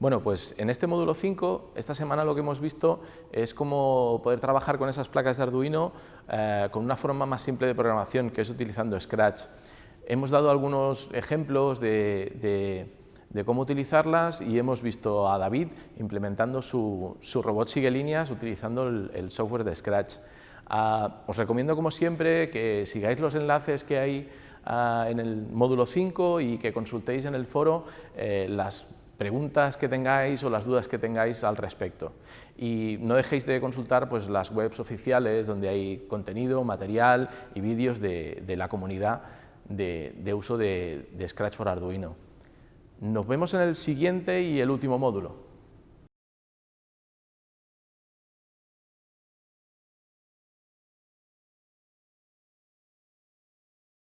Bueno, pues en este módulo 5, esta semana lo que hemos visto es cómo poder trabajar con esas placas de Arduino eh, con una forma más simple de programación, que es utilizando Scratch. Hemos dado algunos ejemplos de, cómo utilizarlas y hemos visto a David implementando su, robot sigue líneas utilizando el, software de Scratch. Ah, os recomiendo, como siempre, que sigáis los enlaces que hay ah, en el módulo 5 y que consultéis en el foro eh, las preguntas que tengáis o las dudas que tengáis al respecto. Y no dejéis de consultar pues, las webs oficiales donde hay contenido, material y vídeos de, la comunidad de, uso de Scratch for Arduino. Nos vemos en el siguiente y el último módulo.